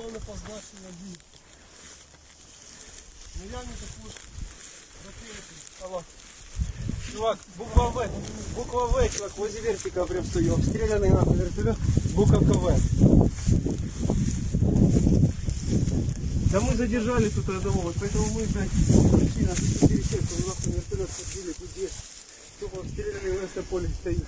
позначення ну, дій. Наявні також ракети. Алло. Чувак, буква В. Буква В, чувак, возле вертика прям стою. Обстрелянный нахуй вертолет. Буковка В. Да мы задержали тут одного, вот поэтому мы, блядь, пришли на 4 человека, нахуй вертолет подбили, тут где. Тупо обстрелянный в это поле стоит.